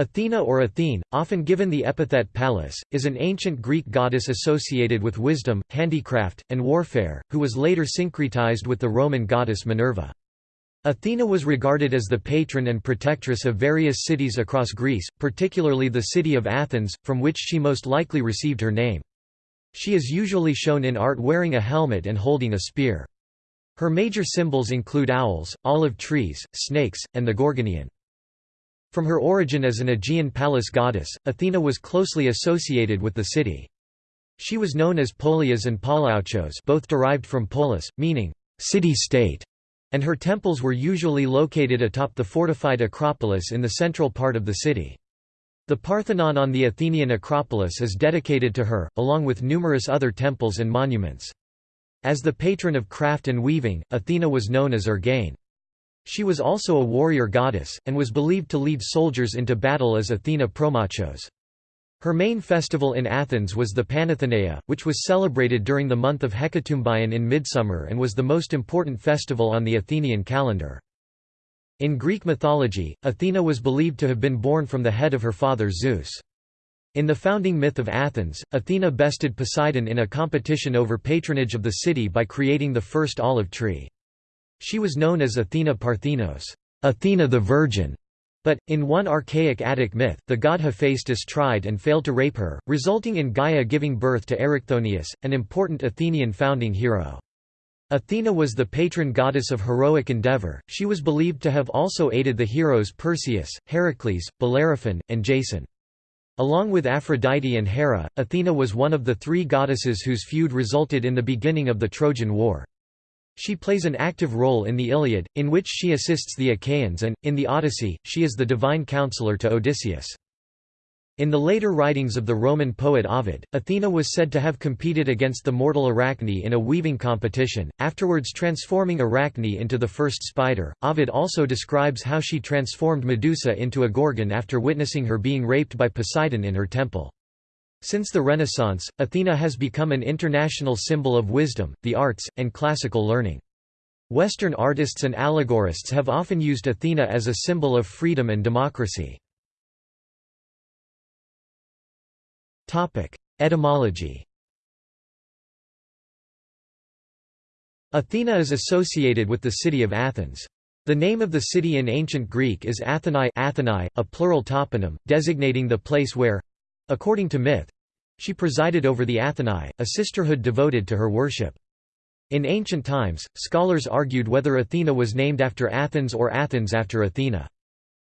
Athena or Athene, often given the epithet Pallas, is an ancient Greek goddess associated with wisdom, handicraft, and warfare, who was later syncretized with the Roman goddess Minerva. Athena was regarded as the patron and protectress of various cities across Greece, particularly the city of Athens, from which she most likely received her name. She is usually shown in art wearing a helmet and holding a spear. Her major symbols include owls, olive trees, snakes, and the Gorgoneion. From her origin as an Aegean palace goddess, Athena was closely associated with the city. She was known as Polias and Polauchos both derived from polis, meaning, city-state, and her temples were usually located atop the fortified Acropolis in the central part of the city. The Parthenon on the Athenian Acropolis is dedicated to her, along with numerous other temples and monuments. As the patron of craft and weaving, Athena was known as Ergane. She was also a warrior goddess, and was believed to lead soldiers into battle as Athena Promachos. Her main festival in Athens was the Panathenaea, which was celebrated during the month of Hecatombaion in midsummer and was the most important festival on the Athenian calendar. In Greek mythology, Athena was believed to have been born from the head of her father Zeus. In the founding myth of Athens, Athena bested Poseidon in a competition over patronage of the city by creating the first olive tree. She was known as Athena Parthenos, Athena the Virgin. But, in one archaic Attic myth, the god Hephaestus tried and failed to rape her, resulting in Gaia giving birth to Erichthonius, an important Athenian founding hero. Athena was the patron goddess of heroic endeavor, she was believed to have also aided the heroes Perseus, Heracles, Bellerophon, and Jason. Along with Aphrodite and Hera, Athena was one of the three goddesses whose feud resulted in the beginning of the Trojan War. She plays an active role in the Iliad, in which she assists the Achaeans and, in the Odyssey, she is the divine counselor to Odysseus. In the later writings of the Roman poet Ovid, Athena was said to have competed against the mortal Arachne in a weaving competition, afterwards transforming Arachne into the first spider. Ovid also describes how she transformed Medusa into a gorgon after witnessing her being raped by Poseidon in her temple. Since the Renaissance, Athena has become an international symbol of wisdom, the arts, and classical learning. Western artists and allegorists have often used Athena as a symbol of freedom and democracy. Etymology Athena is associated with the city of Athens. The name of the city in ancient Greek is Athenai, Athenae a plural toponym, designating the place where, According to myth, she presided over the Athenae, a sisterhood devoted to her worship. In ancient times, scholars argued whether Athena was named after Athens or Athens after Athena.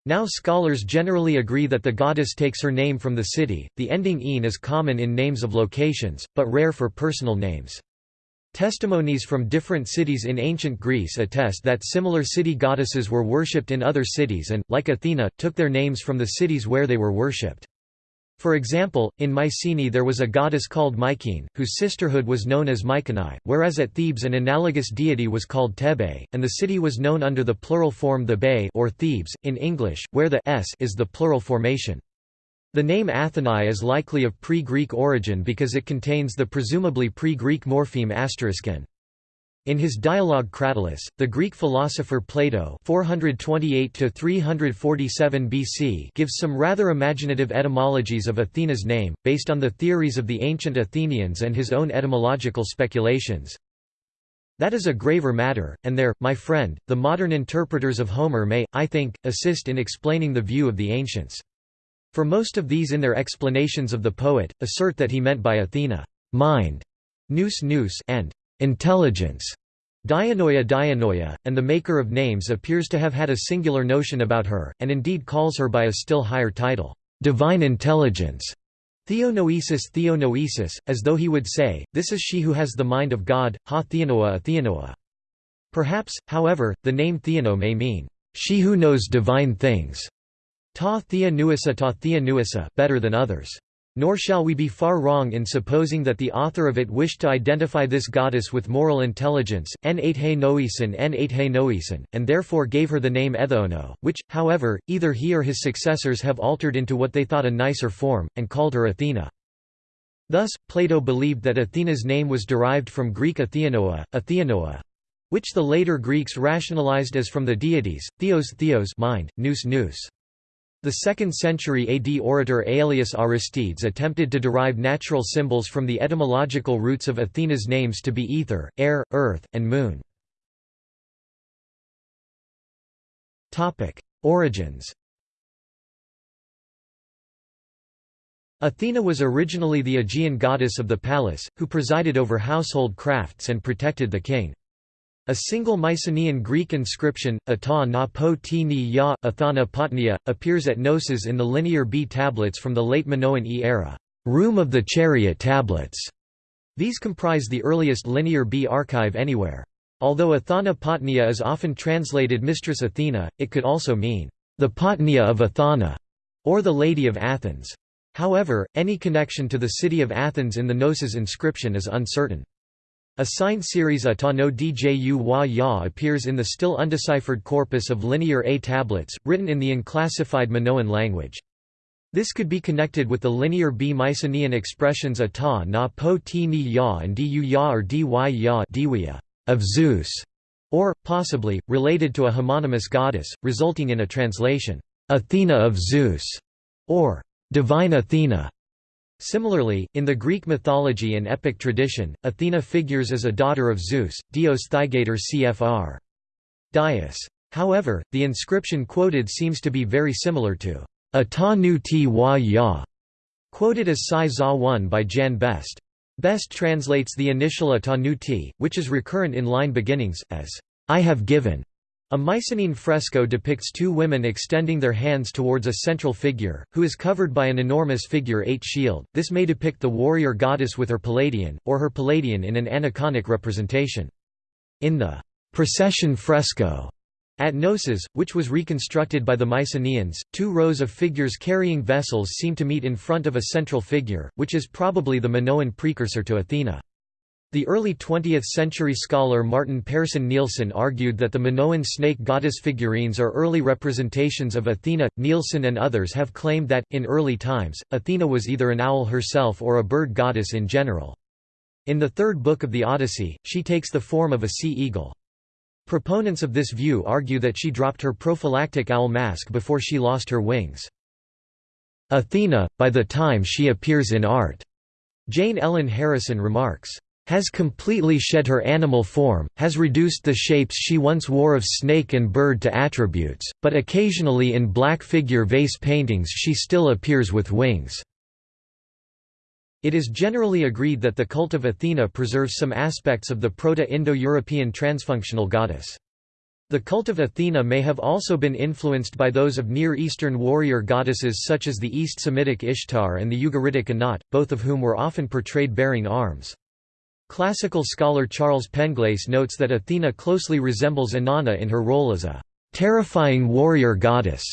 Now scholars generally agree that the goddess takes her name from the city. The ending -ine is common in names of locations, but rare for personal names. Testimonies from different cities in ancient Greece attest that similar city goddesses were worshipped in other cities and, like Athena, took their names from the cities where they were worshipped. For example, in Mycenae there was a goddess called Mycene, whose sisterhood was known as Mycenae, whereas at Thebes an analogous deity was called Thebe, and the city was known under the plural form the Bay or Thebes, in English, where the s is the plural formation. The name Athenae is likely of pre-Greek origin because it contains the presumably pre-Greek morpheme asteriskn. In his dialogue Cratylus, the Greek philosopher Plato 428 BC gives some rather imaginative etymologies of Athena's name, based on the theories of the ancient Athenians and his own etymological speculations. That is a graver matter, and there, my friend, the modern interpreters of Homer may, I think, assist in explaining the view of the ancients. For most of these in their explanations of the poet, assert that he meant by Athena, mind, nous nous and intelligence, Dianoia Dianoia, and the maker of names appears to have had a singular notion about her, and indeed calls her by a still higher title, divine intelligence. Theonoesis Theonoesis, as though he would say, this is she who has the mind of God, ha theanoa theanoa. Perhaps, however, the name Theano may mean, she who knows divine things, ta thea nuisa ta thea nuisa better than others. Nor shall we be far wrong in supposing that the author of it wished to identify this goddess with moral intelligence, n he noesin n he noesin, and therefore gave her the name Ethono, which, however, either he or his successors have altered into what they thought a nicer form, and called her Athena. Thus, Plato believed that Athena's name was derived from Greek Atheanoa, Atheanoa, which the later Greeks rationalized as from the deities, theos theos mind, nous nous. The 2nd century AD orator Aelius Aristides attempted to derive natural symbols from the etymological roots of Athena's names to be ether, air, earth, and moon. Origins Athena was originally the Aegean goddess of the palace, who presided over household crafts and protected the king. A single Mycenaean Greek inscription, Ata na po ti ni ya, Athana Potnia, appears at Knossos in the Linear B tablets from the late Minoan E era, room of the chariot tablets. These comprise the earliest Linear B archive anywhere. Although Athana Potnia is often translated Mistress Athena, it could also mean, the Potnia of Athana, or the Lady of Athens. However, any connection to the city of Athens in the Knossos inscription is uncertain. A signed series Ata no Dju wa ya appears in the still undeciphered corpus of Linear A tablets, written in the unclassified Minoan language. This could be connected with the Linear B Mycenaean expressions Ata na po ti ni ya and du ya or dy ya of Zeus, or, possibly, related to a homonymous goddess, resulting in a translation, Athena of Zeus, or Divine Athena. Similarly, in the Greek mythology and epic tradition, Athena figures as a daughter of Zeus, Dios Thygeitor cfr. Dias. However, the inscription quoted seems to be very similar to Ata nu ti wa ya, quoted as Sai Za 1 by Jan Best. Best translates the initial Ata nu ti, which is recurrent in line beginnings, as I have given. A Mycenaean fresco depicts two women extending their hands towards a central figure, who is covered by an enormous figure-eight shield. This may depict the warrior goddess with her Palladion, or her Palladion in an aniconic representation. In the procession fresco at Knossos, which was reconstructed by the Mycenaeans, two rows of figures carrying vessels seem to meet in front of a central figure, which is probably the Minoan precursor to Athena. The early 20th-century scholar Martin Persson Nilsson argued that the Minoan snake goddess figurines are early representations of Athena. Nilsson and others have claimed that, in early times, Athena was either an owl herself or a bird goddess in general. In the third book of the Odyssey, she takes the form of a sea eagle. Proponents of this view argue that she dropped her prophylactic owl mask before she lost her wings. Athena, by the time she appears in art, Jane Ellen Harrison remarks, has completely shed her animal form, has reduced the shapes she once wore of snake and bird to attributes, but occasionally in black figure vase paintings she still appears with wings. It is generally agreed that the cult of Athena preserves some aspects of the Proto-Indo-European transfunctional goddess. The cult of Athena may have also been influenced by those of Near Eastern warrior goddesses such as the East Semitic Ishtar and the Ugaritic Anat, both of whom were often portrayed bearing arms. Classical scholar Charles Penglase notes that Athena closely resembles Inanna in her role as a terrifying warrior goddess,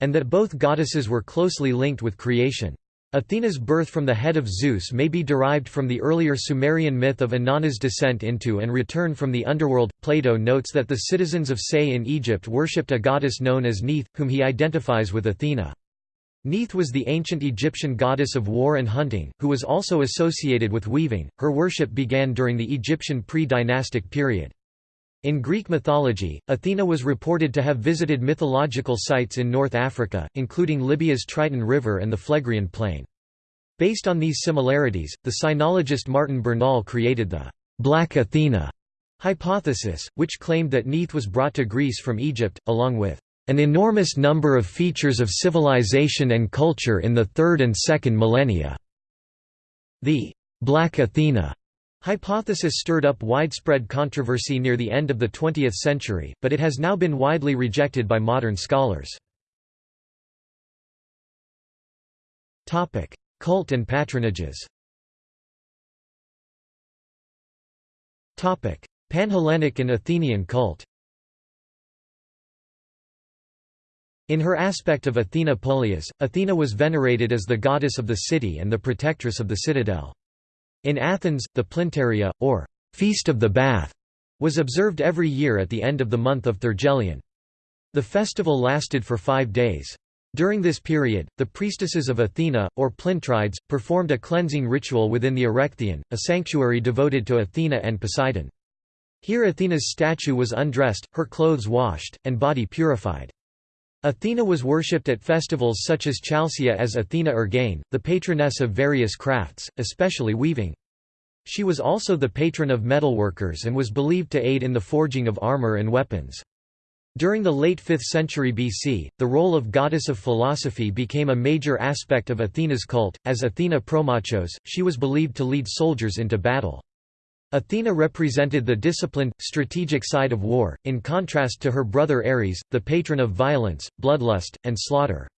and that both goddesses were closely linked with creation. Athena's birth from the head of Zeus may be derived from the earlier Sumerian myth of Inanna's descent into and return from the underworld. Plato notes that the citizens of Say in Egypt worshipped a goddess known as Neith, whom he identifies with Athena. Neith was the ancient Egyptian goddess of war and hunting, who was also associated with weaving. Her worship began during the Egyptian pre-dynastic period. In Greek mythology, Athena was reported to have visited mythological sites in North Africa, including Libya's Triton River and the Phlegrean Plain. Based on these similarities, the sinologist Martin Bernal created the Black Athena hypothesis, which claimed that Neith was brought to Greece from Egypt, along with an enormous number of features of civilization and culture in the third and second millennia. The Black Athena hypothesis stirred up widespread controversy near the end of the 20th century, but it has now been widely rejected by modern scholars. Topic: Cult and patronages Topic: Panhellenic and Athenian cult In her aspect of Athena Polias, Athena was venerated as the goddess of the city and the protectress of the citadel. In Athens, the Plynteria, or Feast of the Bath, was observed every year at the end of the month of Thargelion. The festival lasted for five days. During this period, the priestesses of Athena, or Plintrides, performed a cleansing ritual within the Erechtheion, a sanctuary devoted to Athena and Poseidon. Here Athena's statue was undressed, her clothes washed, and body purified. Athena was worshipped at festivals such as Chalcia as Athena Ergane, the patroness of various crafts, especially weaving. She was also the patron of metalworkers and was believed to aid in the forging of armor and weapons. During the late 5th century BC, the role of goddess of philosophy became a major aspect of Athena's cult. As Athena Promachos, she was believed to lead soldiers into battle. Athena represented the disciplined, strategic side of war, in contrast to her brother Ares, the patron of violence, bloodlust, and slaughter.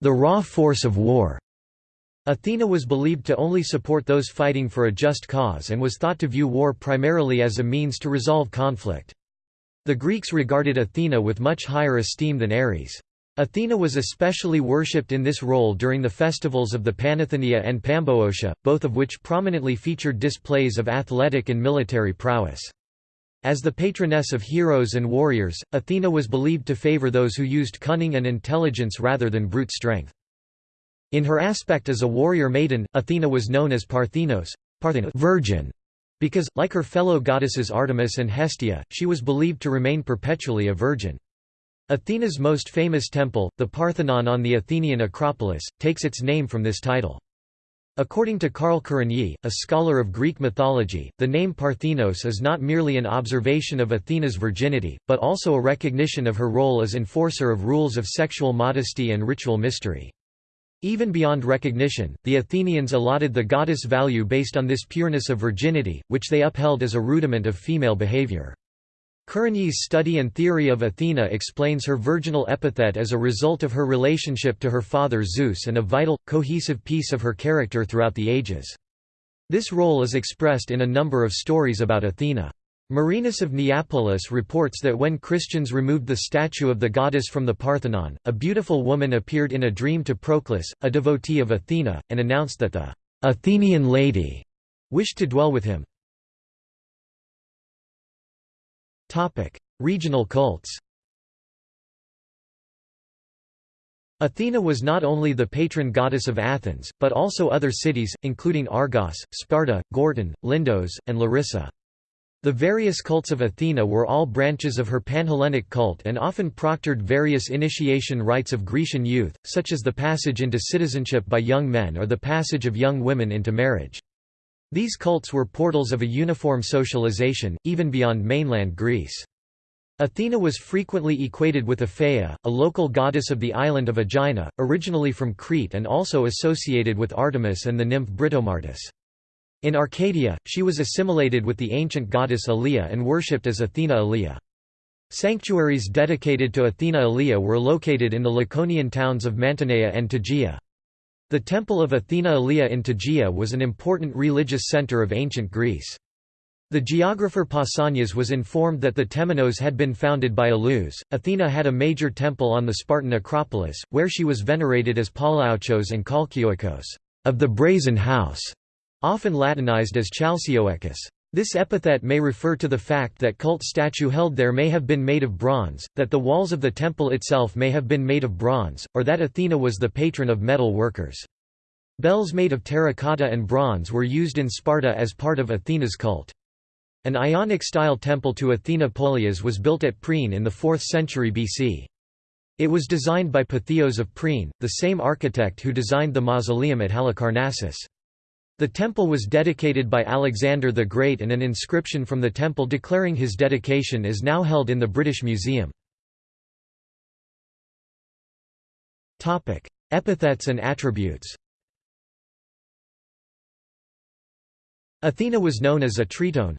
The raw force of war. Athena was believed to only support those fighting for a just cause and was thought to view war primarily as a means to resolve conflict. The Greeks regarded Athena with much higher esteem than Ares. Athena was especially worshipped in this role during the festivals of the Panathenaea and Pamboeotia, both of which prominently featured displays of athletic and military prowess. As the patroness of heroes and warriors, Athena was believed to favor those who used cunning and intelligence rather than brute strength. In her aspect as a warrior maiden, Athena was known as Parthenos, Parthenos virgin, because, like her fellow goddesses Artemis and Hestia, she was believed to remain perpetually a virgin. Athena's most famous temple, the Parthenon on the Athenian Acropolis, takes its name from this title. According to Karl Kerényi, a scholar of Greek mythology, the name Parthenos is not merely an observation of Athena's virginity, but also a recognition of her role as enforcer of rules of sexual modesty and ritual mystery. Even beyond recognition, the Athenians allotted the goddess value based on this pureness of virginity, which they upheld as a rudiment of female behavior. Kerényi's study and theory of Athena explains her virginal epithet as a result of her relationship to her father Zeus and a vital, cohesive piece of her character throughout the ages. This role is expressed in a number of stories about Athena. Marinus of Neapolis reports that when Christians removed the statue of the goddess from the Parthenon, a beautiful woman appeared in a dream to Proclus, a devotee of Athena, and announced that the Athenian lady wished to dwell with him. Regional cults Athena was not only the patron goddess of Athens, but also other cities, including Argos, Sparta, Gortyn, Lindos, and Larissa. The various cults of Athena were all branches of her Panhellenic cult and often proctored various initiation rites of Grecian youth, such as the passage into citizenship by young men or the passage of young women into marriage. These cults were portals of a uniform socialization, even beyond mainland Greece. Athena was frequently equated with Aphaea, a local goddess of the island of Aegina, originally from Crete and also associated with Artemis and the nymph Britomartis. In Arcadia, she was assimilated with the ancient goddess Alea and worshipped as Athena Alea. Sanctuaries dedicated to Athena Alea were located in the Laconian towns of Mantinea and Tegea. The temple of Athena Alea in Tegea was an important religious center of ancient Greece. The geographer Pausanias was informed that the Temenos had been founded by Aleus. Athena had a major temple on the Spartan Acropolis, where she was venerated as Palaochos and Chalkioikos, of the Brazen House often Latinized as Chalcioecus. This epithet may refer to the fact that cult statue held there may have been made of bronze, that the walls of the temple itself may have been made of bronze, or that Athena was the patron of metal workers. Bells made of terracotta and bronze were used in Sparta as part of Athena's cult. An Ionic-style temple to Athena Polias was built at Priene in the 4th century BC. It was designed by Pytheos of Priene, the same architect who designed the mausoleum at Halicarnassus. The temple was dedicated by Alexander the Great and an inscription from the temple declaring his dedication is now held in the British Museum. Epithets and attributes Athena was known as Atrytone,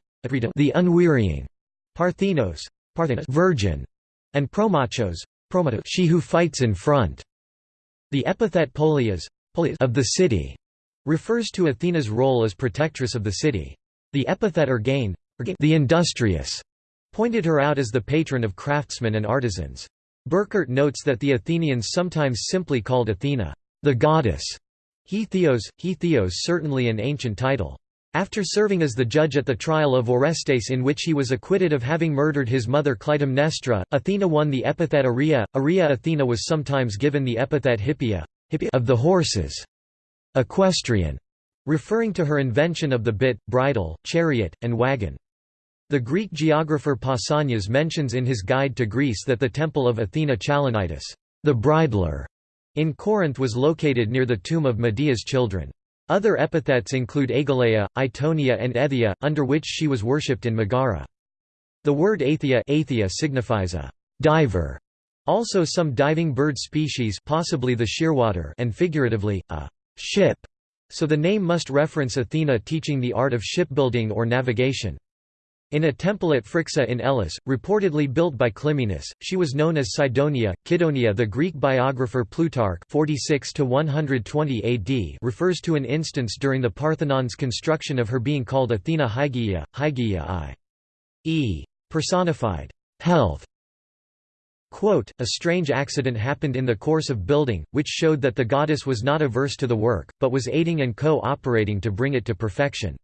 the unwearying, Parthenos, Parthenos virgin, and promachos, she who fights in front. The epithet polias, of the city refers to Athena's role as protectress of the city. The epithet Ergane, the industrious, pointed her out as the patron of craftsmen and artisans. Burkert notes that the Athenians sometimes simply called Athena, the goddess. He Theos, he Theos certainly an ancient title. After serving as the judge at the trial of Orestes in which he was acquitted of having murdered his mother Clytemnestra, Athena won the epithet Aria. Aria Athena was sometimes given the epithet Hippia of the horses equestrian, referring to her invention of the bit, bridle, chariot, and wagon. The Greek geographer Pausanias mentions in his Guide to Greece that the temple of Athena Chalinitis the bridler, in Corinth was located near the tomb of Medea's children. Other epithets include Agalaea, Itonia and Ethia, under which she was worshipped in Megara. The word athia signifies a diver, also some diving bird species possibly the shearwater and figuratively, a ship, so the name must reference Athena teaching the art of shipbuilding or navigation. In a temple at Phryxa in Elis, reportedly built by Clymenus, she was known as Cydonia. Kydonia The Greek biographer Plutarch 46 AD refers to an instance during the Parthenon's construction of her being called Athena Hygeia, Hygeia i.e. personified health. Quote, a strange accident happened in the course of building, which showed that the goddess was not averse to the work, but was aiding and co-operating to bring it to perfection.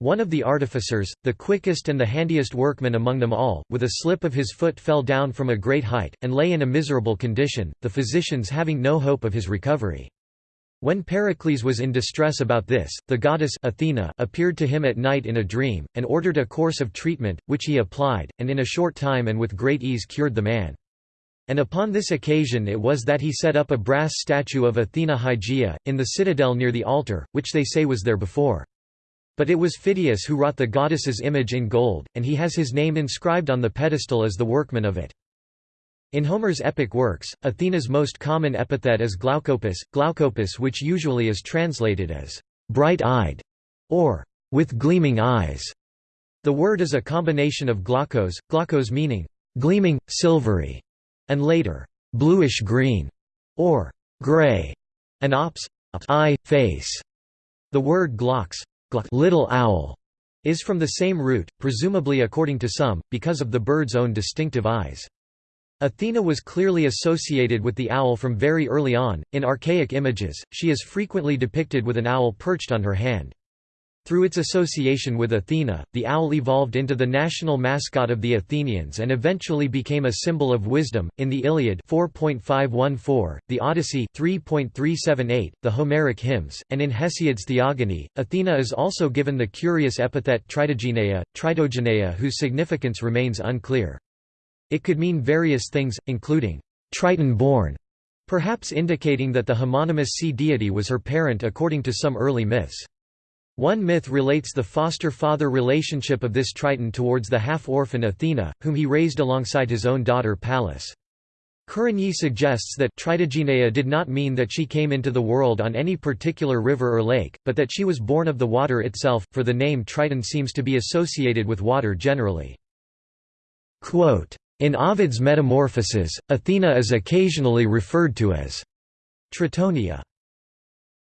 One of the artificers, the quickest and the handiest workman among them all, with a slip of his foot fell down from a great height, and lay in a miserable condition, the physicians having no hope of his recovery. When Pericles was in distress about this, the goddess Athena appeared to him at night in a dream, and ordered a course of treatment, which he applied, and in a short time and with great ease cured the man. And upon this occasion it was that he set up a brass statue of Athena Hygeia, in the citadel near the altar, which they say was there before. But it was Phidias who wrought the goddess's image in gold, and he has his name inscribed on the pedestal as the workman of it. In Homer's epic works, Athena's most common epithet is Glaucopis, Glaucopis which usually is translated as bright-eyed or with gleaming eyes. The word is a combination of glaucos, glaucos meaning gleaming, silvery, and later bluish-green or gray, and ops, eye, face. The word glaux little owl is from the same root, presumably according to some, because of the bird's own distinctive eyes. Athena was clearly associated with the owl from very early on. In archaic images, she is frequently depicted with an owl perched on her hand. Through its association with Athena, the owl evolved into the national mascot of the Athenians and eventually became a symbol of wisdom. In the Iliad 4.514, the Odyssey 3.378, the Homeric hymns, and in Hesiod's Theogony, Athena is also given the curious epithet Tritogeneia, Tritogeneia whose significance remains unclear. It could mean various things, including Triton-born, perhaps indicating that the homonymous sea deity was her parent according to some early myths. One myth relates the foster-father relationship of this Triton towards the half-orphan Athena, whom he raised alongside his own daughter Pallas. Kerényi suggests that Tritogeneia did not mean that she came into the world on any particular river or lake, but that she was born of the water itself, for the name Triton seems to be associated with water generally. Quote, in Ovid's Metamorphoses, Athena is occasionally referred to as Tritonia.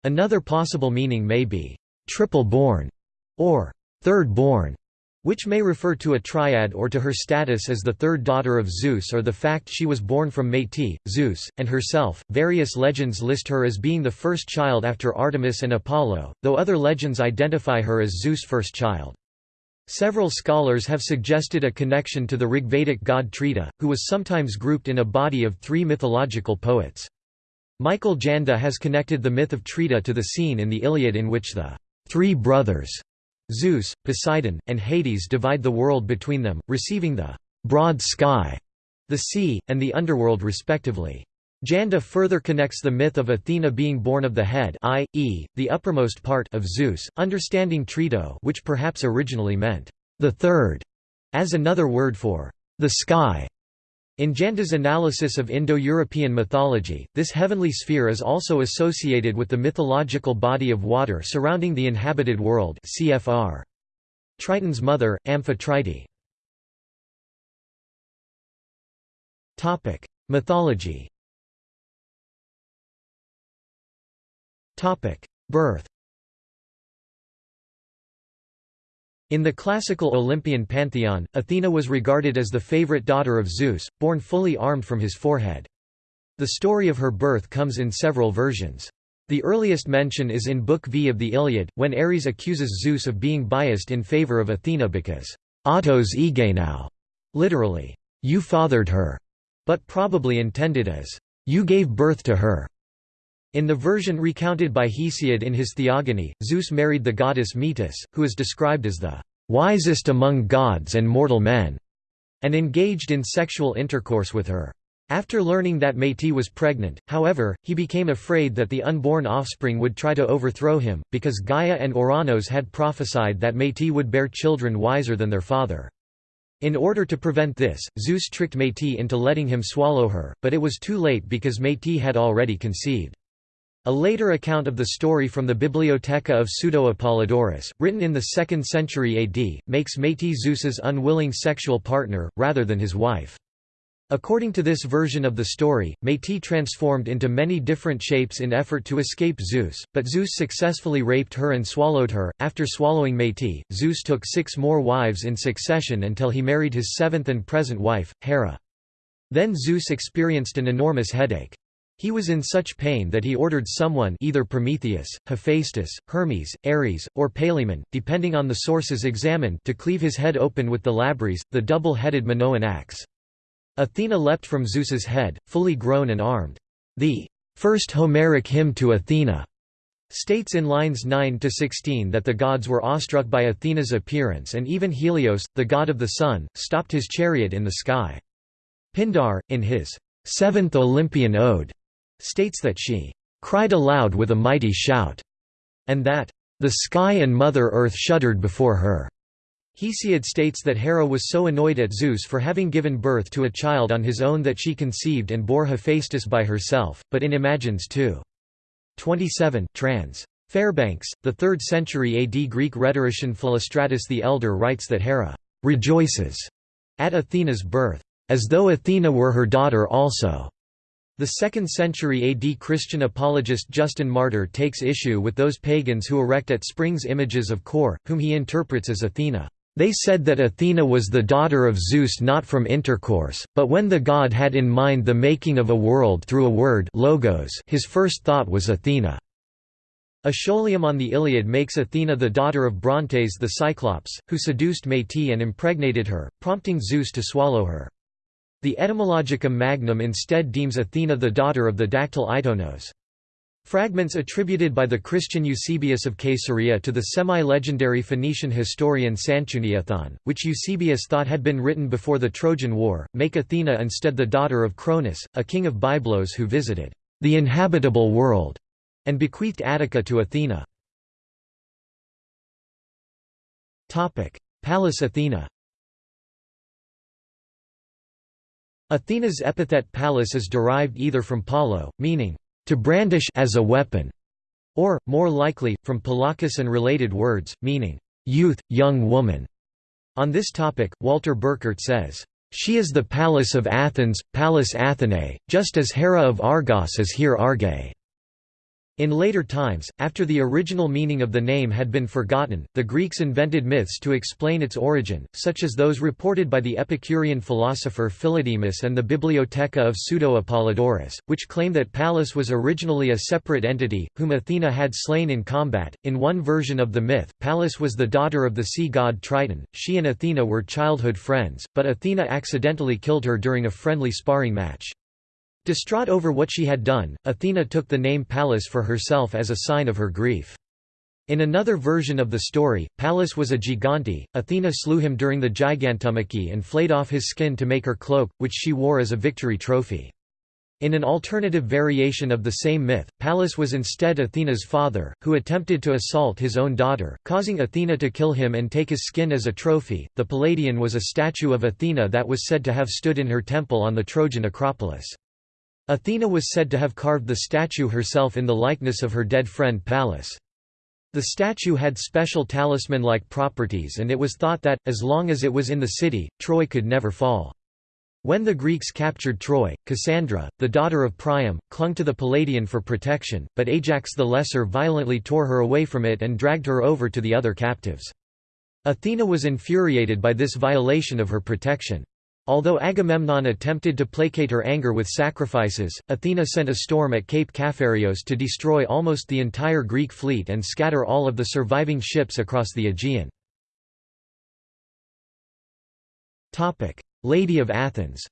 Another possible meaning may be triple-born, or third-born, which may refer to a triad or to her status as the third daughter of Zeus or the fact she was born from Métis, Zeus, and herself. Various legends list her as being the first child after Artemis and Apollo, though other legends identify her as Zeus' first child. Several scholars have suggested a connection to the Rigvedic god Trita, who was sometimes grouped in a body of three mythological poets. Michael Janda has connected the myth of Trita to the scene in the Iliad in which the three brothers, Zeus, Poseidon, and Hades divide the world between them, receiving the broad sky, the sea, and the underworld respectively. Janda further connects the myth of Athena being born of the head i.e., the uppermost part of Zeus, understanding Trito which perhaps originally meant the third, as another word for the sky. In Janda's analysis of Indo-European mythology, this heavenly sphere is also associated with the mythological body of water surrounding the inhabited world cfr. Triton's mother, Amphitrite. Mythology Birth In the classical Olympian pantheon, Athena was regarded as the favorite daughter of Zeus, born fully armed from his forehead. The story of her birth comes in several versions. The earliest mention is in Book V of the Iliad, when Ares accuses Zeus of being biased in favor of Athena because autos egenau, literally, you fathered her, but probably intended as, you gave birth to her. In the version recounted by Hesiod in his Theogony, Zeus married the goddess Metis, who is described as the wisest among gods and mortal men, and engaged in sexual intercourse with her. After learning that Métis was pregnant, however, he became afraid that the unborn offspring would try to overthrow him, because Gaia and Ouranos had prophesied that Métis would bear children wiser than their father. In order to prevent this, Zeus tricked Métis into letting him swallow her, but it was too late because Métis had already conceived. A later account of the story from the Bibliotheca of Pseudo-Apollodorus, written in the 2nd century AD, makes Métis Zeus's unwilling sexual partner, rather than his wife. According to this version of the story, Métis transformed into many different shapes in effort to escape Zeus, but Zeus successfully raped her and swallowed her. After swallowing Métis, Zeus took six more wives in succession until he married his seventh and present wife, Hera. Then Zeus experienced an enormous headache. He was in such pain that he ordered someone either Prometheus, Hephaestus, Hermes, Ares, or Palaemon, depending on the sources examined to cleave his head open with the labrys, the double-headed Minoan axe. Athena leapt from Zeus's head, fully grown and armed. The first Homeric hymn to Athena states in lines 9–16 that the gods were awestruck by Athena's appearance and even Helios, the god of the sun, stopped his chariot in the sky. Pindar, in his seventh Olympian ode, states that she cried aloud with a mighty shout, and that the sky and Mother Earth shuddered before her. Hesiod states that Hera was so annoyed at Zeus for having given birth to a child on his own that she conceived and bore Hephaestus by herself, but in Imagines 2. 27 trans. Fairbanks, the 3rd century AD Greek rhetorician Philostratus the Elder writes that Hera rejoices at Athena's birth, as though Athena were her daughter also. The 2nd century AD Christian apologist Justin Martyr takes issue with those pagans who erect at springs images of Kore, whom he interprets as Athena. They said that Athena was the daughter of Zeus not from intercourse, but when the god had in mind the making of a world through a word logos, his first thought was Athena. A Scholium on the Iliad makes Athena the daughter of Brontes the Cyclops, who seduced Métis and impregnated her, prompting Zeus to swallow her. The Etymologicum Magnum instead deems Athena the daughter of the dactyl Aitonos. Fragments attributed by the Christian Eusebius of Caesarea to the semi-legendary Phoenician historian Sanchuniathon, which Eusebius thought had been written before the Trojan War, make Athena instead the daughter of Cronus, a king of Byblos who visited the inhabitable world and bequeathed Attica to Athena. Pallas Athena Athena's epithet Pallas is derived either from palo, meaning to brandish as a weapon, or, more likely, from Palakis and related words, meaning, youth, young woman. On this topic, Walter Burkert says, She is the Pallas of Athens, Pallas Athenae, just as Hera of Argos is here Arge. In later times, after the original meaning of the name had been forgotten, the Greeks invented myths to explain its origin, such as those reported by the Epicurean philosopher Philodemus and the Bibliotheca of Pseudo-Apollodorus, which claim that Pallas was originally a separate entity, whom Athena had slain in combat. In one version of the myth, Pallas was the daughter of the sea god Triton, she and Athena were childhood friends, but Athena accidentally killed her during a friendly sparring match. Distraught over what she had done, Athena took the name Pallas for herself as a sign of her grief. In another version of the story, Pallas was a gigante, Athena slew him during the Gigantomachy and flayed off his skin to make her cloak, which she wore as a victory trophy. In an alternative variation of the same myth, Pallas was instead Athena's father, who attempted to assault his own daughter, causing Athena to kill him and take his skin as a trophy. The Palladian was a statue of Athena that was said to have stood in her temple on the Trojan Acropolis. Athena was said to have carved the statue herself in the likeness of her dead friend Pallas. The statue had special talisman-like properties and it was thought that, as long as it was in the city, Troy could never fall. When the Greeks captured Troy, Cassandra, the daughter of Priam, clung to the Palladian for protection, but Ajax the Lesser violently tore her away from it and dragged her over to the other captives. Athena was infuriated by this violation of her protection. Although Agamemnon attempted to placate her anger with sacrifices, Athena sent a storm at Cape Caphareos to destroy almost the entire Greek fleet and scatter all of the surviving ships across the Aegean. Lady of Athens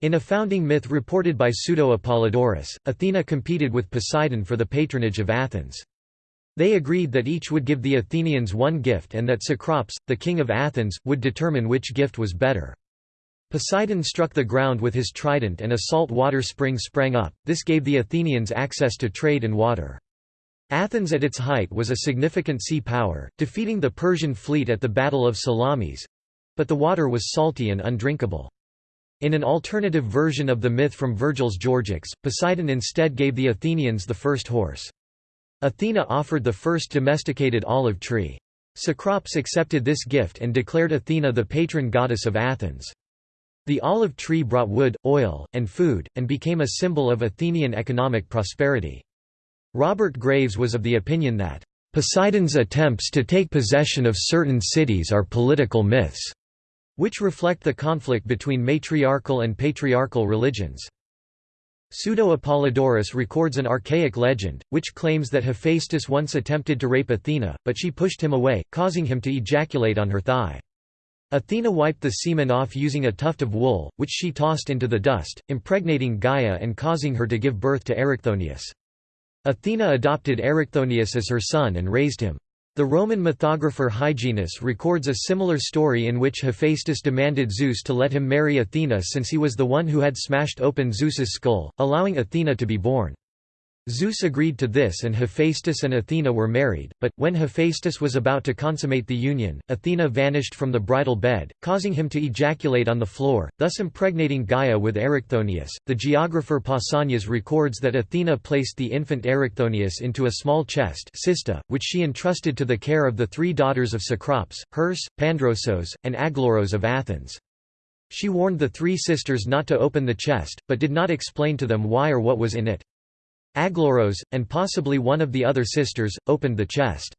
In a founding myth reported by Pseudo-Apollodorus, Athena competed with Poseidon for the patronage of Athens. They agreed that each would give the Athenians one gift and that Cecrops, the king of Athens, would determine which gift was better. Poseidon struck the ground with his trident and a salt water spring sprang up, this gave the Athenians access to trade and water. Athens at its height was a significant sea power, defeating the Persian fleet at the Battle of Salamis—but the water was salty and undrinkable. In an alternative version of the myth from Virgil's Georgics, Poseidon instead gave the Athenians the first horse. Athena offered the first domesticated olive tree. Cecrops accepted this gift and declared Athena the patron goddess of Athens. The olive tree brought wood, oil, and food, and became a symbol of Athenian economic prosperity. Robert Graves was of the opinion that, "...Poseidon's attempts to take possession of certain cities are political myths," which reflect the conflict between matriarchal and patriarchal religions. Pseudo-Apollodorus records an archaic legend, which claims that Hephaestus once attempted to rape Athena, but she pushed him away, causing him to ejaculate on her thigh. Athena wiped the semen off using a tuft of wool, which she tossed into the dust, impregnating Gaia and causing her to give birth to Erichthonius. Athena adopted Erichthonius as her son and raised him. The Roman mythographer Hyginus records a similar story in which Hephaestus demanded Zeus to let him marry Athena since he was the one who had smashed open Zeus's skull, allowing Athena to be born. Zeus agreed to this and Hephaestus and Athena were married, but, when Hephaestus was about to consummate the union, Athena vanished from the bridal bed, causing him to ejaculate on the floor, thus impregnating Gaia with Erichthonius. The geographer Pausanias records that Athena placed the infant Erichthonius into a small chest cista, which she entrusted to the care of the three daughters of Cecrops, Herse, Pandrosos, and Aglauros of Athens. She warned the three sisters not to open the chest, but did not explain to them why or what was in it. Aglauros, and possibly one of the other sisters, opened the chest.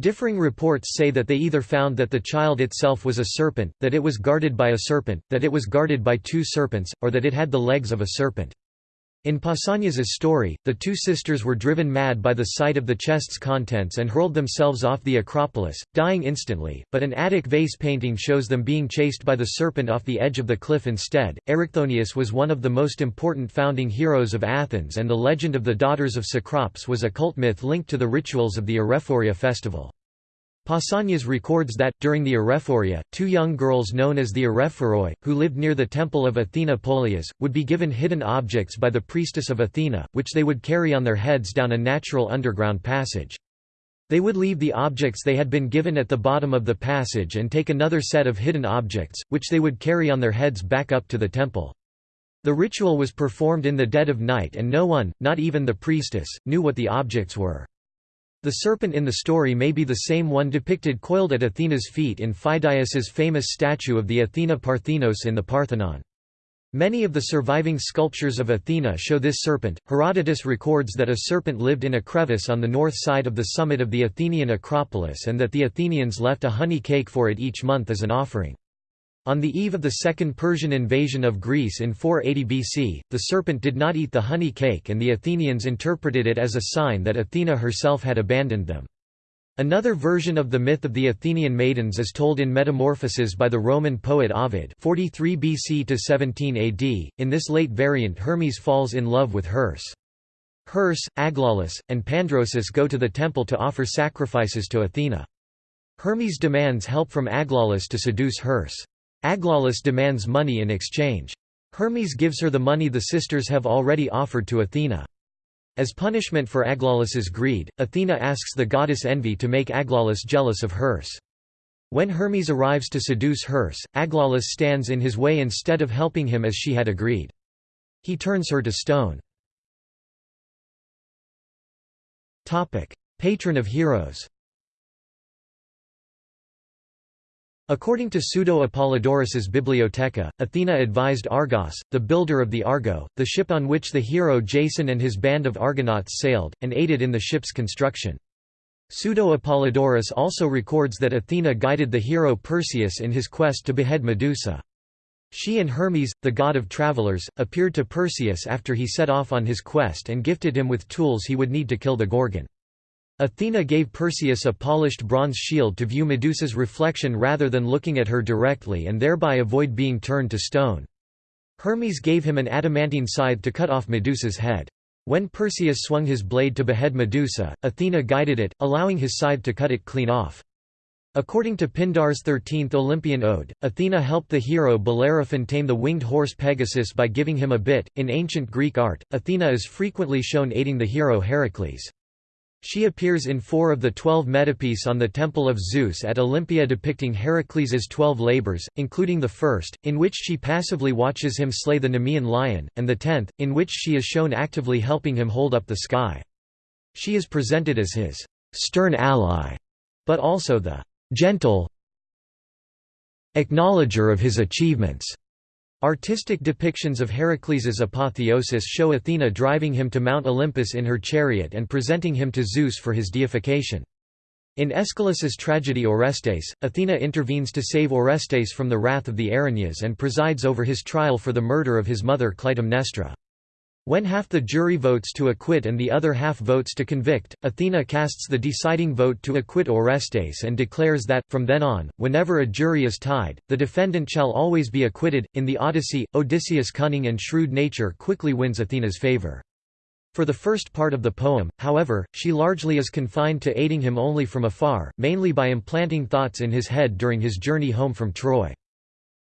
Differing reports say that they either found that the child itself was a serpent, that it was guarded by a serpent, that it was guarded by two serpents, or that it had the legs of a serpent. In Pausanias's story, the two sisters were driven mad by the sight of the chest's contents and hurled themselves off the Acropolis, dying instantly, but an Attic vase painting shows them being chased by the serpent off the edge of the cliff instead. Erichthonius was one of the most important founding heroes of Athens and the legend of the daughters of Cecrops was a cult myth linked to the rituals of the Arrhephoria festival. Pausanias records that, during the Arrhephoria, two young girls known as the Arrhephoroi, who lived near the temple of Athena Polias, would be given hidden objects by the priestess of Athena, which they would carry on their heads down a natural underground passage. They would leave the objects they had been given at the bottom of the passage and take another set of hidden objects, which they would carry on their heads back up to the temple. The ritual was performed in the dead of night and no one, not even the priestess, knew what the objects were. The serpent in the story may be the same one depicted coiled at Athena's feet in Phidias's famous statue of the Athena Parthenos in the Parthenon. Many of the surviving sculptures of Athena show this serpent. Herodotus records that a serpent lived in a crevice on the north side of the summit of the Athenian Acropolis and that the Athenians left a honey cake for it each month as an offering. On the eve of the Second Persian invasion of Greece in 480 BC, the serpent did not eat the honey cake and the Athenians interpreted it as a sign that Athena herself had abandoned them. Another version of the myth of the Athenian maidens is told in Metamorphoses by the Roman poet Ovid 43 BC to 17 AD. In this late variant Hermes falls in love with Herse. Herse, Aglaus, and Pandrosus go to the temple to offer sacrifices to Athena. Hermes demands help from Aglaus to seduce Herse. Aglaus demands money in exchange. Hermes gives her the money the sisters have already offered to Athena. As punishment for Aglaus's greed, Athena asks the goddess Envy to make Aglaus jealous of Herse. When Hermes arrives to seduce Herse, Aglaus stands in his way instead of helping him as she had agreed. He turns her to stone. Patron of heroes According to Pseudo-Apollodorus's Bibliotheca, Athena advised Argos, the builder of the Argo, the ship on which the hero Jason and his band of Argonauts sailed, and aided in the ship's construction. Pseudo-Apollodorus also records that Athena guided the hero Perseus in his quest to behead Medusa. She and Hermes, the god of travelers, appeared to Perseus after he set off on his quest and gifted him with tools he would need to kill the Gorgon. Athena gave Perseus a polished bronze shield to view Medusa's reflection rather than looking at her directly and thereby avoid being turned to stone. Hermes gave him an adamantine scythe to cut off Medusa's head. When Perseus swung his blade to behead Medusa, Athena guided it, allowing his scythe to cut it clean off. According to Pindar's 13th Olympian ode, Athena helped the hero Bellerophon tame the winged horse Pegasus by giving him a bit. In ancient Greek art, Athena is frequently shown aiding the hero Heracles. She appears in four of the twelve metopes on the Temple of Zeus at Olympia depicting Heracles' twelve labors, including the first, in which she passively watches him slay the Nemean lion, and the tenth, in which she is shown actively helping him hold up the sky. She is presented as his stern ally, but also the gentle acknowledger of his achievements. Artistic depictions of Heracles's apotheosis show Athena driving him to Mount Olympus in her chariot and presenting him to Zeus for his deification. In Aeschylus's tragedy Orestes, Athena intervenes to save Orestes from the wrath of the Erinyes and presides over his trial for the murder of his mother Clytemnestra. When half the jury votes to acquit and the other half votes to convict, Athena casts the deciding vote to acquit Orestes and declares that, from then on, whenever a jury is tied, the defendant shall always be acquitted. In the Odyssey, Odysseus' cunning and shrewd nature quickly wins Athena's favor. For the first part of the poem, however, she largely is confined to aiding him only from afar, mainly by implanting thoughts in his head during his journey home from Troy.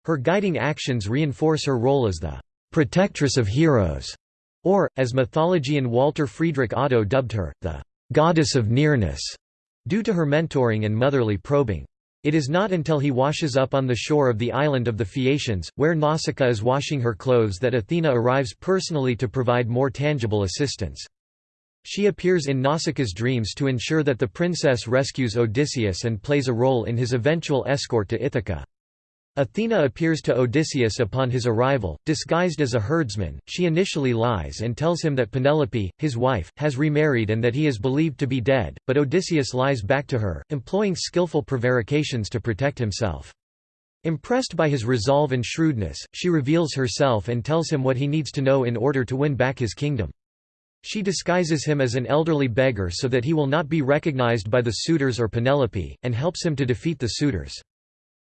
Her guiding actions reinforce her role as the protectress of heroes or, as mythologian Walter Friedrich Otto dubbed her, the «goddess of nearness», due to her mentoring and motherly probing. It is not until he washes up on the shore of the island of the Phaeacians, where Nausicaa is washing her clothes that Athena arrives personally to provide more tangible assistance. She appears in Nausicaa's dreams to ensure that the princess rescues Odysseus and plays a role in his eventual escort to Ithaca. Athena appears to Odysseus upon his arrival, disguised as a herdsman. She initially lies and tells him that Penelope, his wife, has remarried and that he is believed to be dead, but Odysseus lies back to her, employing skillful prevarications to protect himself. Impressed by his resolve and shrewdness, she reveals herself and tells him what he needs to know in order to win back his kingdom. She disguises him as an elderly beggar so that he will not be recognized by the suitors or Penelope, and helps him to defeat the suitors.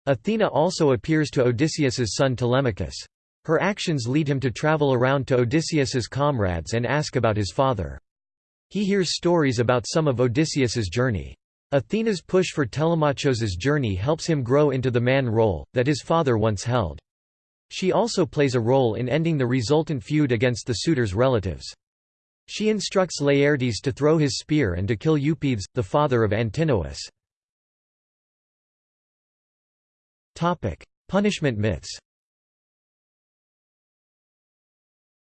Athena also appears to Odysseus's son Telemachus. Her actions lead him to travel around to Odysseus's comrades and ask about his father. He hears stories about some of Odysseus's journey. Athena's push for Telemachos's journey helps him grow into the man role, that his father once held. She also plays a role in ending the resultant feud against the suitor's relatives. She instructs Laertes to throw his spear and to kill Eupeithes, the father of Antinous. Topic: Punishment myths.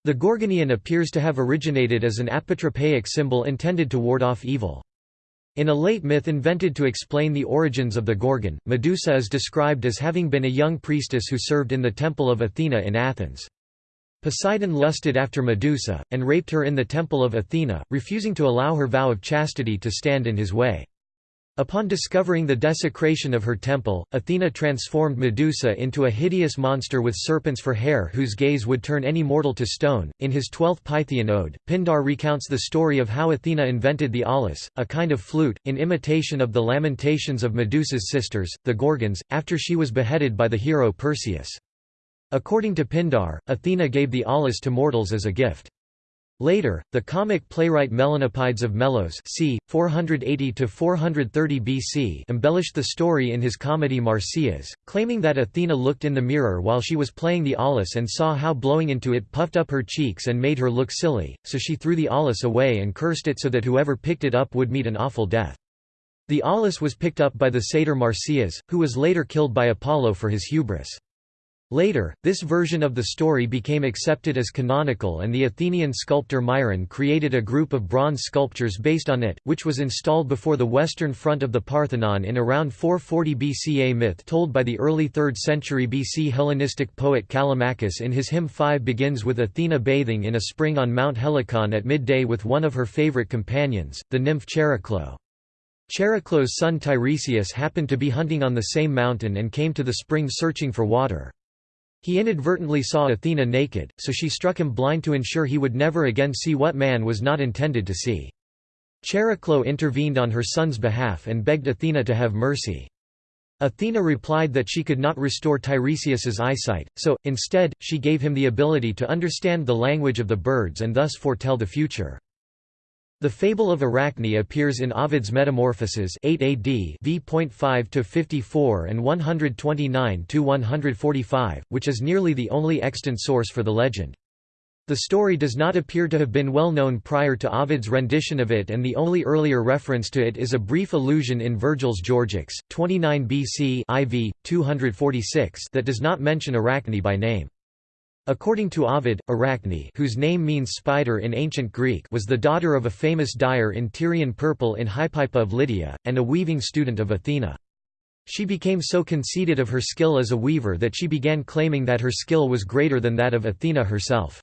The Gorgoneion appears to have originated as an apotropaic symbol intended to ward off evil. In a late myth invented to explain the origins of the Gorgon, Medusa is described as having been a young priestess who served in the temple of Athena in Athens. Poseidon lusted after Medusa, and raped her in the temple of Athena, refusing to allow her vow of chastity to stand in his way. Upon discovering the desecration of her temple, Athena transformed Medusa into a hideous monster with serpents for hair whose gaze would turn any mortal to stone. In his twelfth Pythian ode, Pindar recounts the story of how Athena invented the aulos, a kind of flute, in imitation of the lamentations of Medusa's sisters, the Gorgons, after she was beheaded by the hero Perseus. According to Pindar, Athena gave the aulos to mortals as a gift. Later, the comic playwright Melanippides of Melos c. 480–430 BC embellished the story in his comedy Marsyas, claiming that Athena looked in the mirror while she was playing the aulos and saw how blowing into it puffed up her cheeks and made her look silly, so she threw the aulos away and cursed it so that whoever picked it up would meet an awful death. The aulos was picked up by the satyr Marsyas, who was later killed by Apollo for his hubris. Later, this version of the story became accepted as canonical and the Athenian sculptor Myron created a group of bronze sculptures based on it, which was installed before the western front of the Parthenon in around 440 BC. A myth told by the early 3rd century BC Hellenistic poet Callimachus in his hymn 5 begins with Athena bathing in a spring on Mount Helicon at midday with one of her favorite companions, the nymph Chariclo. Chariclo's son Tiresias happened to be hunting on the same mountain and came to the spring searching for water. He inadvertently saw Athena naked, so she struck him blind to ensure he would never again see what man was not intended to see. Chariclo intervened on her son's behalf and begged Athena to have mercy. Athena replied that she could not restore Tiresias's eyesight, so, instead, she gave him the ability to understand the language of the birds and thus foretell the future. The fable of Arachne appears in Ovid's Metamorphoses 8 AD v.5 to 54 and 129 to 145, which is nearly the only extant source for the legend. The story does not appear to have been well known prior to Ovid's rendition of it and the only earlier reference to it is a brief allusion in Virgil's Georgics, 29 BC IV, 246 that does not mention Arachne by name. According to Ovid, Arachne whose name means spider in ancient Greek was the daughter of a famous dyer in Tyrian purple in Hypaepa of Lydia, and a weaving student of Athena. She became so conceited of her skill as a weaver that she began claiming that her skill was greater than that of Athena herself.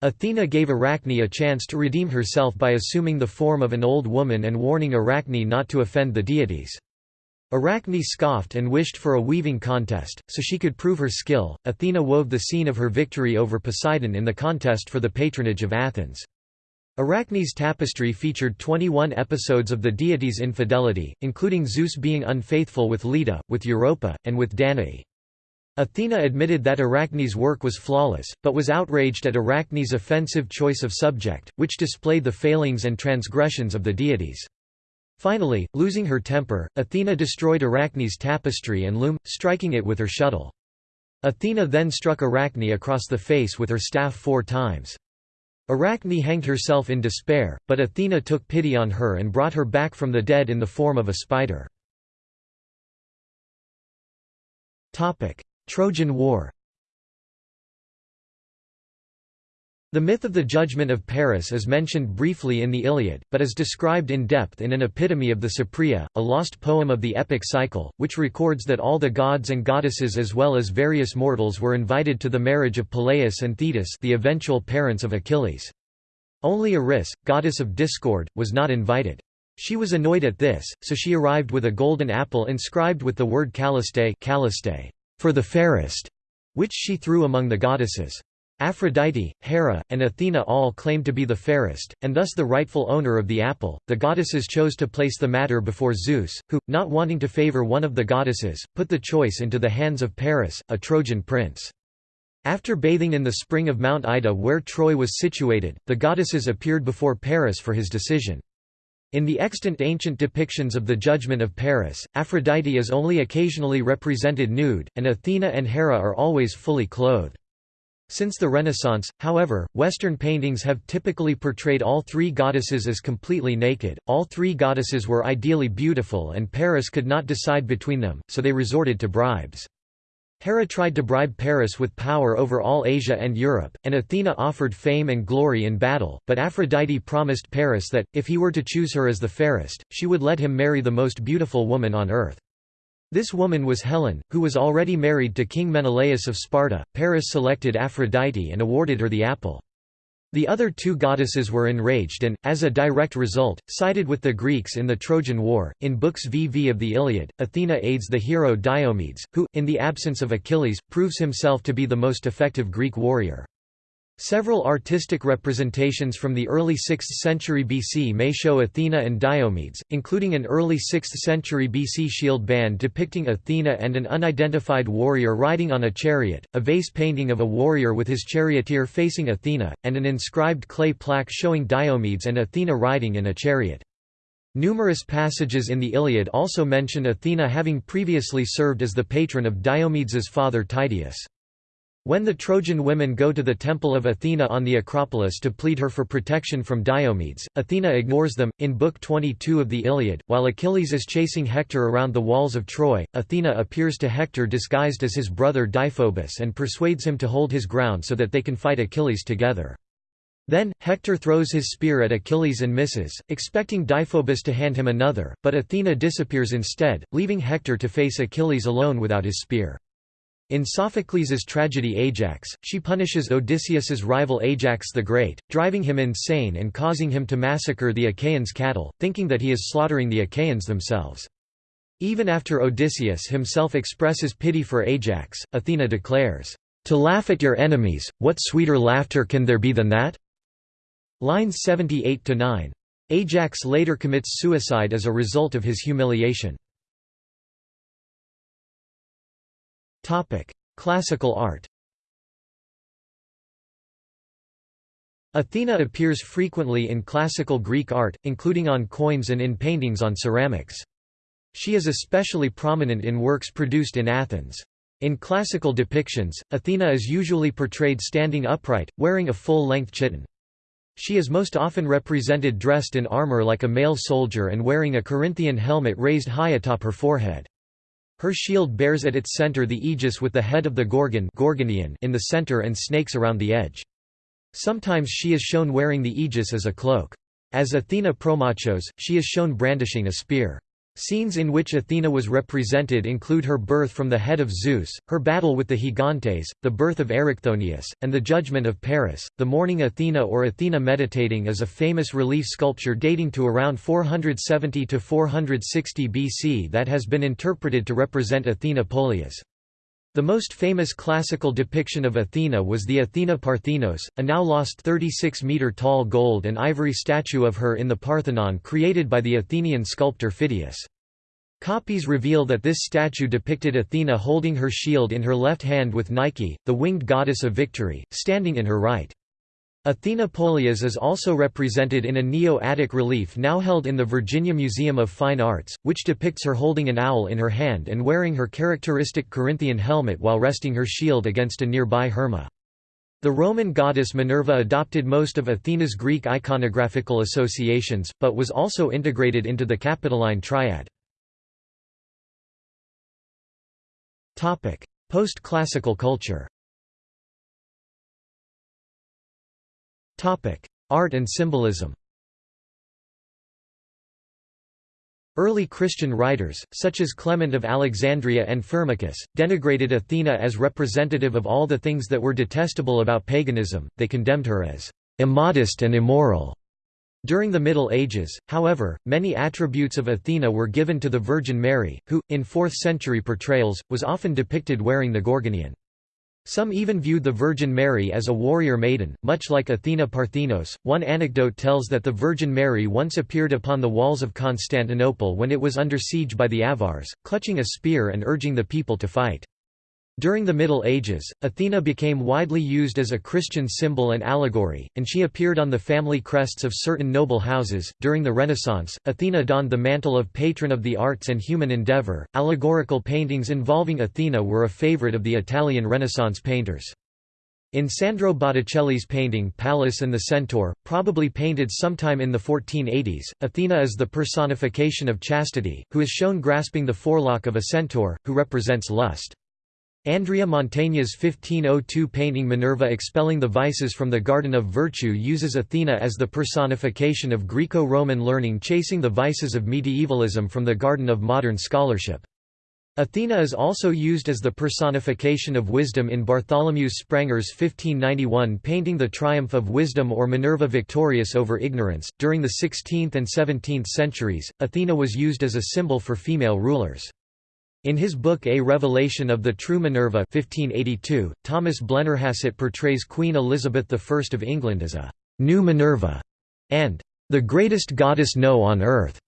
Athena gave Arachne a chance to redeem herself by assuming the form of an old woman and warning Arachne not to offend the deities. Arachne scoffed and wished for a weaving contest, so she could prove her skill. Athena wove the scene of her victory over Poseidon in the contest for the patronage of Athens. Arachne's tapestry featured 21 episodes of the deity's infidelity, including Zeus being unfaithful with Leda, with Europa, and with Danae. Athena admitted that Arachne's work was flawless, but was outraged at Arachne's offensive choice of subject, which displayed the failings and transgressions of the deities. Finally, losing her temper, Athena destroyed Arachne's tapestry and loom, striking it with her shuttle. Athena then struck Arachne across the face with her staff four times. Arachne hanged herself in despair, but Athena took pity on her and brought her back from the dead in the form of a spider. Trojan War The myth of the judgment of Paris is mentioned briefly in the Iliad, but is described in depth in an epitome of the Cypria, a lost poem of the epic cycle, which records that all the gods and goddesses as well as various mortals were invited to the marriage of Peleus and Thetis the eventual parents of Achilles. Only Eris, goddess of discord, was not invited. She was annoyed at this, so she arrived with a golden apple inscribed with the word Calliste, Calliste for the fairest, which she threw among the goddesses. Aphrodite, Hera, and Athena all claimed to be the fairest, and thus the rightful owner of the apple. The goddesses chose to place the matter before Zeus, who, not wanting to favor one of the goddesses, put the choice into the hands of Paris, a Trojan prince. After bathing in the spring of Mount Ida where Troy was situated, the goddesses appeared before Paris for his decision. In the extant ancient depictions of the judgment of Paris, Aphrodite is only occasionally represented nude, and Athena and Hera are always fully clothed. Since the Renaissance, however, Western paintings have typically portrayed all three goddesses as completely naked. All three goddesses were ideally beautiful and Paris could not decide between them, so they resorted to bribes. Hera tried to bribe Paris with power over all Asia and Europe, and Athena offered fame and glory in battle, but Aphrodite promised Paris that, if he were to choose her as the fairest, she would let him marry the most beautiful woman on earth. This woman was Helen, who was already married to King Menelaus of Sparta. Paris selected Aphrodite and awarded her the apple. The other two goddesses were enraged and, as a direct result, sided with the Greeks in the Trojan War. In Books VV of the Iliad, Athena aids the hero Diomedes, who, in the absence of Achilles, proves himself to be the most effective Greek warrior. Several artistic representations from the early 6th century BC may show Athena and Diomedes, including an early 6th century BC shield band depicting Athena and an unidentified warrior riding on a chariot, a vase painting of a warrior with his charioteer facing Athena, and an inscribed clay plaque showing Diomedes and Athena riding in a chariot. Numerous passages in the Iliad also mention Athena having previously served as the patron of Diomedes's father Tydeus. When the Trojan women go to the temple of Athena on the Acropolis to plead her for protection from Diomedes, Athena ignores them. In Book 22 of the Iliad, while Achilles is chasing Hector around the walls of Troy, Athena appears to Hector disguised as his brother Deiphobus and persuades him to hold his ground so that they can fight Achilles together. Then, Hector throws his spear at Achilles and misses, expecting Deiphobus to hand him another, but Athena disappears instead, leaving Hector to face Achilles alone without his spear. In Sophocles' tragedy Ajax, she punishes Odysseus's rival Ajax the Great, driving him insane and causing him to massacre the Achaeans' cattle, thinking that he is slaughtering the Achaeans themselves. Even after Odysseus himself expresses pity for Ajax, Athena declares, "'To laugh at your enemies, what sweeter laughter can there be than that?' Lines 78–9. Ajax later commits suicide as a result of his humiliation. Topic: Classical art. Athena appears frequently in classical Greek art, including on coins and in paintings on ceramics. She is especially prominent in works produced in Athens. In classical depictions, Athena is usually portrayed standing upright, wearing a full-length chiton. She is most often represented dressed in armor like a male soldier and wearing a Corinthian helmet raised high atop her forehead. Her shield bears at its center the aegis with the head of the Gorgon Gorgoneion in the center and snakes around the edge. Sometimes she is shown wearing the aegis as a cloak. As Athena Promachos, she is shown brandishing a spear. Scenes in which Athena was represented include her birth from the head of Zeus, her battle with the Gigantes, the birth of Erichthonius, and the judgment of Paris. The Morning Athena or Athena Meditating is a famous relief sculpture dating to around 470 to 460 BC that has been interpreted to represent Athena Polias. The most famous classical depiction of Athena was the Athena Parthenos, a now lost 36-metre-tall gold and ivory statue of her in the Parthenon created by the Athenian sculptor Phidias. Copies reveal that this statue depicted Athena holding her shield in her left hand with Nike, the winged goddess of victory, standing in her right. Athena Polias is also represented in a Neo-Attic relief now held in the Virginia Museum of Fine Arts, which depicts her holding an owl in her hand and wearing her characteristic Corinthian helmet while resting her shield against a nearby Herma. The Roman goddess Minerva adopted most of Athena's Greek iconographical associations, but was also integrated into the Capitoline triad. Post-classical culture Art and symbolism Early Christian writers, such as Clement of Alexandria and Firmicus, denigrated Athena as representative of all the things that were detestable about paganism, they condemned her as immodest and immoral. During the Middle Ages, however, many attributes of Athena were given to the Virgin Mary, who, in 4th-century portrayals, was often depicted wearing the Gorgoneion. Some even viewed the Virgin Mary as a warrior maiden, much like Athena Parthenos. One anecdote tells that the Virgin Mary once appeared upon the walls of Constantinople when it was under siege by the Avars, clutching a spear and urging the people to fight. During the Middle Ages, Athena became widely used as a Christian symbol and allegory, and she appeared on the family crests of certain noble houses. During the Renaissance, Athena donned the mantle of patron of the arts and human endeavor. Allegorical paintings involving Athena were a favorite of the Italian Renaissance painters. In Sandro Botticelli's painting Pallas and the Centaur, probably painted sometime in the 1480s, Athena is the personification of chastity, who is shown grasping the forelock of a centaur, who represents lust. Andrea Mantegna's 1502 painting Minerva expelling the vices from the Garden of Virtue uses Athena as the personification of Greco-Roman learning chasing the vices of medievalism from the garden of modern scholarship. Athena is also used as the personification of wisdom in Bartholomew Spranger's 1591 painting The Triumph of Wisdom or Minerva victorious over ignorance. During the 16th and 17th centuries, Athena was used as a symbol for female rulers. In his book A Revelation of the True Minerva 1582, Thomas Blennerhassett portrays Queen Elizabeth I of England as a «new Minerva» and «the greatest goddess know on earth».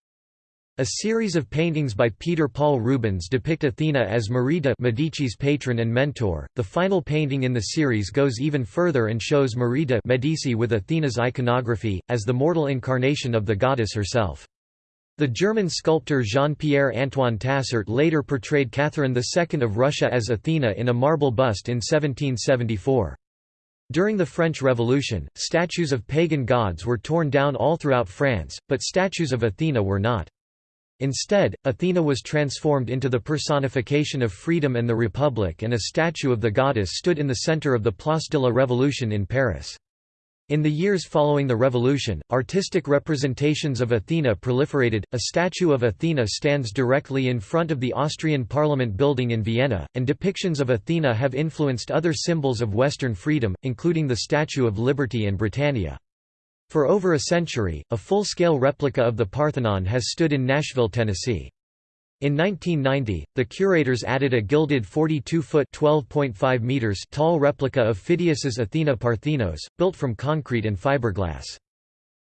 A series of paintings by Peter Paul Rubens depict Athena as Marie de' Medici's patron and mentor. The final painting in the series goes even further and shows Marie de' Medici with Athena's iconography, as the mortal incarnation of the goddess herself. The German sculptor Jean-Pierre Antoine Tassaert later portrayed Catherine II of Russia as Athena in a marble bust in 1774. During the French Revolution, statues of pagan gods were torn down all throughout France, but statues of Athena were not. Instead, Athena was transformed into the personification of freedom and the Republic and a statue of the goddess stood in the center of the Place de la Révolution in Paris. In the years following the revolution, artistic representations of Athena proliferated. A statue of Athena stands directly in front of the Austrian Parliament building in Vienna, and depictions of Athena have influenced other symbols of Western freedom, including the Statue of Liberty and Britannia. For over a century, a full-scale replica of the Parthenon has stood in Nashville, Tennessee. In 1990, the curators added a gilded 42-foot (12.5 meters) tall replica of Phidias's Athena Parthenos, built from concrete and fiberglass.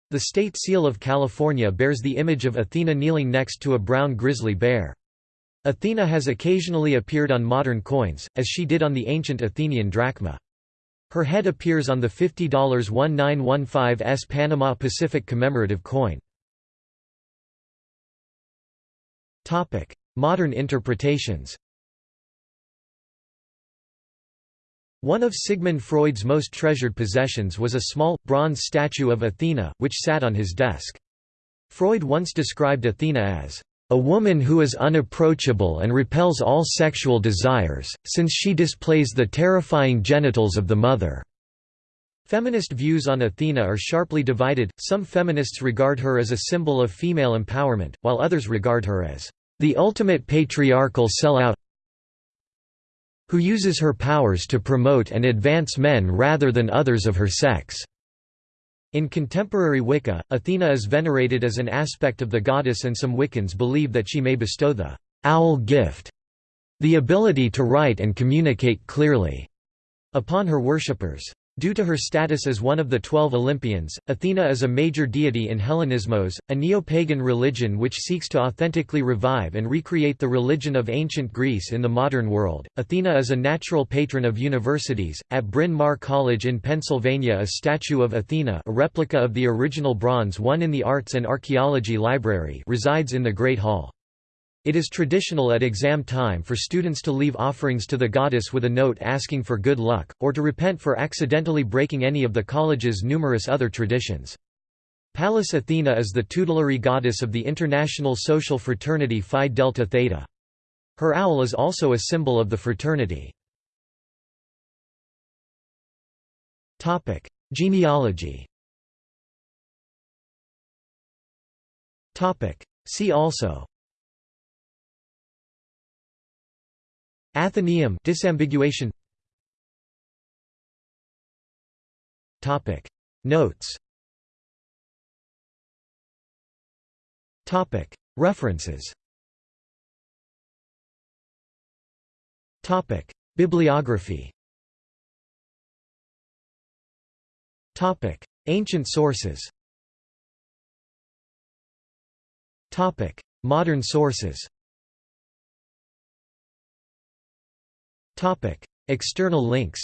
The state seal of California bears the image of Athena kneeling next to a brown grizzly bear. Athena has occasionally appeared on modern coins, as she did on the ancient Athenian drachma. Her head appears on the $50 1915s Panama Pacific commemorative coin. Modern interpretations One of Sigmund Freud's most treasured possessions was a small, bronze statue of Athena, which sat on his desk. Freud once described Athena as a woman who is unapproachable and repels all sexual desires, since she displays the terrifying genitals of the mother." Feminist views on Athena are sharply divided, some feminists regard her as a symbol of female empowerment, while others regard her as the ultimate patriarchal sellout who uses her powers to promote and advance men rather than others of her sex. In contemporary Wicca, Athena is venerated as an aspect of the goddess and some Wiccans believe that she may bestow the «owl gift» the ability to write and communicate clearly upon her worshippers. Due to her status as one of the Twelve Olympians, Athena is a major deity in Hellenismos, a neo-pagan religion which seeks to authentically revive and recreate the religion of ancient Greece in the modern world. Athena is a natural patron of universities. At Bryn Mawr College in Pennsylvania, a statue of Athena, a replica of the original bronze one in the Arts and Archaeology Library, resides in the Great Hall. It is traditional at exam time for students to leave offerings to the goddess with a note asking for good luck, or to repent for accidentally breaking any of the college's numerous other traditions. Pallas Athena is the tutelary goddess of the international social fraternity Phi Delta Theta. Her owl is also a symbol of the fraternity. Genealogy See also Athenaeum disambiguation. Topic. Notes. Topic. References. Topic. Bibliography. Topic. Ancient sources. Topic. Modern sources External links.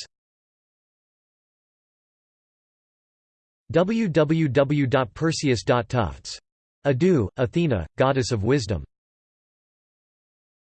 www.perseus.tufts. Adu, Athena, goddess of wisdom